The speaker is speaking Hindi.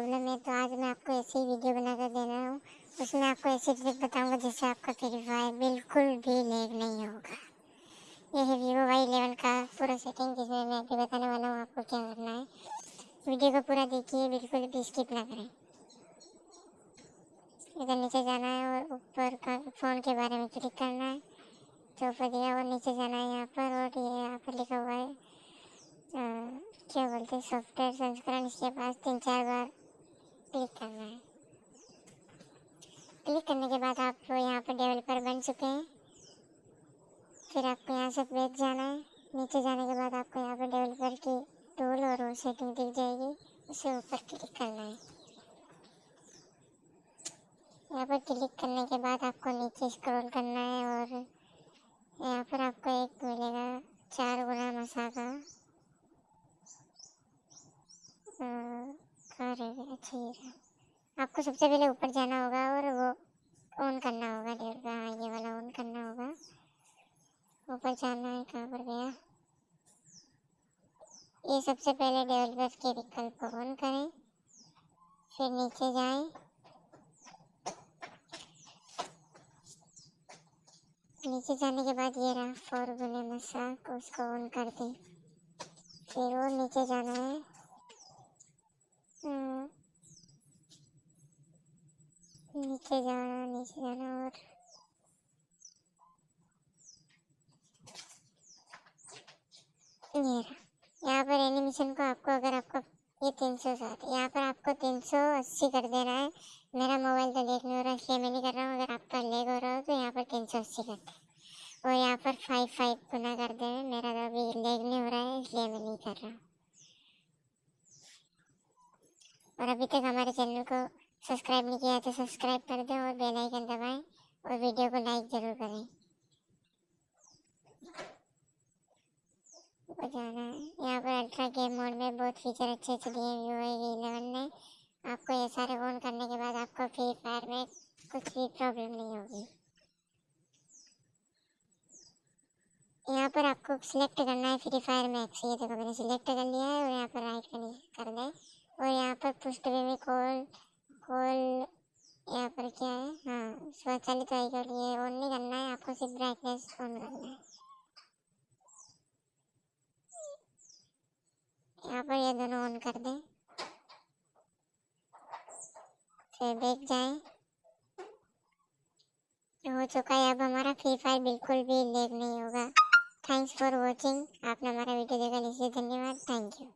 प्रॉब्लम है तो आज मैं आपको ऐसी वीडियो बनाकर दे रहा हूँ। उसमें आपको ऐसी ट्रिक बताऊँगा जिससे आपका फ्री फायर बिल्कुल भी लेग नहीं होगा। ये है वीवो वाई इलेवन का पूरा सेटिंग जिसमें मैं अभी बताने वाला हूँ आपको क्या करना है। वीडियो को पूरा देखिए, बिल्कुल भी स्किप ना करें। इधर नीचे जाना है और ऊपर का फ़ोन के बारे में क्लिक करना है। तो ऊपर दिया और नीचे जाना है यहाँ पर और ये यहाँ पर लिखा हुआ है। क्या बोलते हैं? सॉफ्टवेयर संस्करण, इसके पास तीन चार बार क्लिक करना है। क्लिक करने के बाद आप यहाँ पर डेवलपर बन चुके हैं। फिर आपको यहाँ से बैठ जाना है। नीचे जाने के बाद आपको यहाँ पर डेवलपर की टूल और वो सेटिंग दिख जाएगी। उसे ऊपर क्लिक करना है। यहाँ पर क्लिक करने के बाद आपको नीचे स्क्रॉल करना है और यहाँ पर आपको एक मिलेगा चार गुना मसा का अच्छा है। आपको सबसे पहले ऊपर जाना होगा और वो ऑन करना होगा डेढ़ हाँ ये वाला ऑन करना होगा। ऊपर जाना है कहाँ पर गया ये सबसे पहले डेवलपर्स के विकल्प को ऑन करें, फिर नीचे जाएँ। नीचे जाने के बाद ये रहा फोर गुने मसाक उसको ऑन कर दें फिर वो नीचे जाना है। नीचे जाना नीचे जाना और। यहाँ पर एनिमेशन को आपको, अगर आपको ये तीन सौ सात, यहाँ पर आपको तीन सौ अस्सी कर देना है। मेरा मोबाइल तो लेग नहीं हो रहा इसलिए मैं नहीं कर रहा हूँ। अगर आपका लेग हो रहा हो तो यहाँ पर तीन सौ अस्सी कर दे। और यहाँ पर फाइव फाइव गुना कर दे मेरा तो अभी लेग नहीं हो रहा है, इसलिए मैं नहीं कर रहा और अभी तक हमारे चैनल को सब्सक्राइब नहीं किया तो सब्सक्राइब कर दें और बेल आइकन दबाएँ और वीडियो को लाइक ज़रूर करें। जाना यहाँ पर अल्ट्रा गेम मोड में बहुत फीचर अच्छे अच्छे दिए हुए हैं इलेवन ने आपको ये सारे ऑन करने के बाद आपको फ्री फायर में कुछ भी प्रॉब्लम नहीं होगी। यहाँ पर आपको सिलेक्ट करना है फ्री फायर मैक्स ये देखो मैंने सिलेक्ट कर लिया है और यहाँ पर राइट कर दें। और यहाँ पर पुष्ट में कॉल कॉल यहाँ पर क्या है? हाँ स्वचालित व्हीकल ये ऑन नहीं करना है, आपको सिर्फ़ ब्राइटनेस ऑन करना है। यहाँ पर ये दोनों ऑन कर दें। फिर देख जाएँ। हो चुका है अब हमारा फ्री फायर बिल्कुल भी लेग नहीं होगा। थैंक्स फॉर वॉचिंग आपने हमारा वीडियो देखा, इसलिए धन्यवाद। Thank you